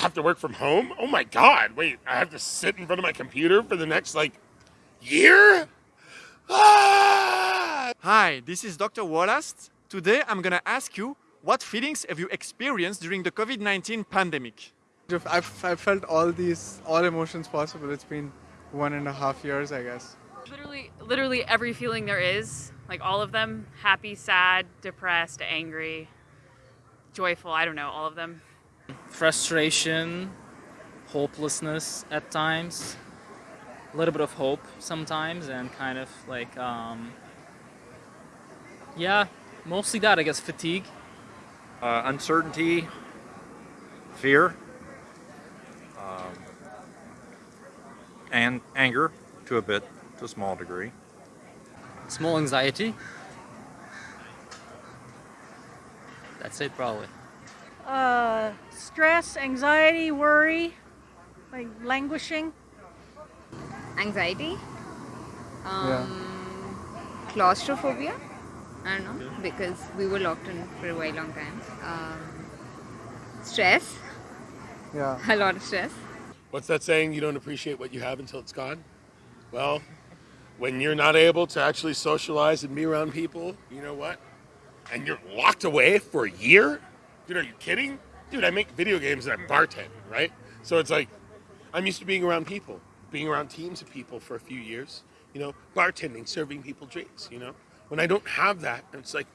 have to work from home? Oh my god, wait, I have to sit in front of my computer for the next like year? Ah! Hi, this is Dr. Wallace. Today I'm gonna ask you what feelings have you experienced during the COVID-19 pandemic? I've, I've felt all these, all emotions possible. It's been one and a half years, I guess. Literally, literally every feeling there is, like all of them, happy, sad, depressed, angry, joyful, I don't know, all of them. Frustration, hopelessness at times, a little bit of hope sometimes, and kind of like, um, yeah, mostly that, I guess, fatigue. Uh, uncertainty, fear, um, and anger to a bit, to a small degree. Small anxiety. That's it probably. Uh, stress, anxiety, worry, like languishing. Anxiety. Um, Claustrophobia. I don't know because we were locked in for a very long time. Um, stress. Yeah. A lot of stress. What's that saying? You don't appreciate what you have until it's gone? Well, when you're not able to actually socialize and be around people, you know what? And you're locked away for a year? Dude, are you kidding? Dude, I make video games and I bartend, right? So it's like, I'm used to being around people, being around teams of people for a few years, you know, bartending, serving people drinks, you know? When I don't have that, it's like,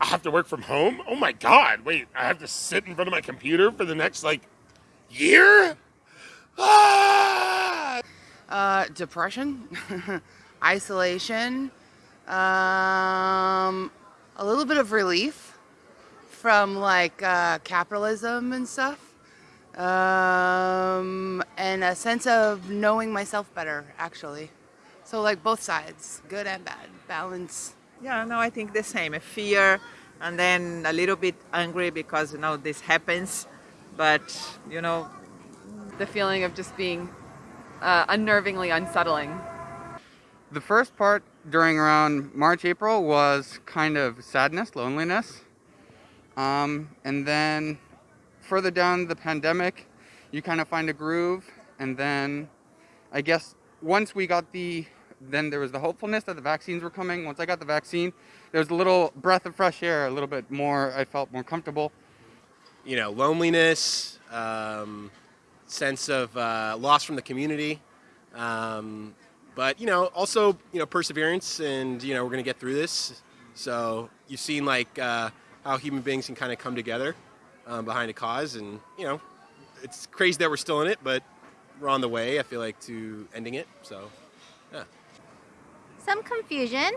I have to work from home? Oh my God, wait, I have to sit in front of my computer for the next, like, year? Ah! Uh, depression, isolation, um, a little bit of relief from like uh, capitalism and stuff, um, and a sense of knowing myself better, actually. So like both sides, good and bad, balance. Yeah, no, I think the same. A fear and then a little bit angry because, you know, this happens. But, you know, The feeling of just being uh, unnervingly unsettling. The first part during around March, April was kind of sadness, loneliness. Um, and then further down the pandemic, you kind of find a groove. And then I guess once we got the, then there was the hopefulness that the vaccines were coming. Once I got the vaccine, there was a little breath of fresh air, a little bit more, I felt more comfortable. You know, loneliness, um, sense of uh, loss from the community. Um, but you know, also you know, perseverance, and you know, we're gonna get through this. So you've seen like uh, how human beings can kind of come together um, behind a cause, and you know, it's crazy that we're still in it, but we're on the way. I feel like to ending it. So yeah. Some confusion,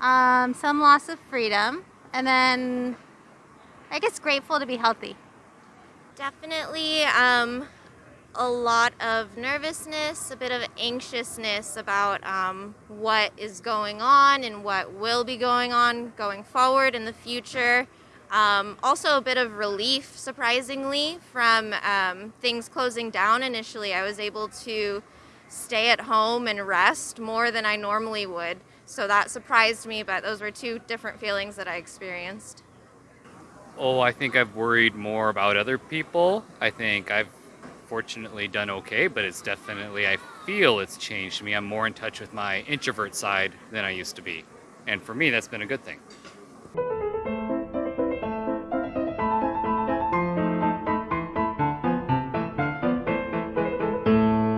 um, some loss of freedom, and then I guess grateful to be healthy. Definitely um, a lot of nervousness, a bit of anxiousness about um, what is going on and what will be going on going forward in the future. Um, also, a bit of relief, surprisingly, from um, things closing down initially. I was able to stay at home and rest more than I normally would. So that surprised me, but those were two different feelings that I experienced. Oh, I think I've worried more about other people. I think I've fortunately done okay, but it's definitely, I feel it's changed me. I'm more in touch with my introvert side than I used to be. And for me, that's been a good thing.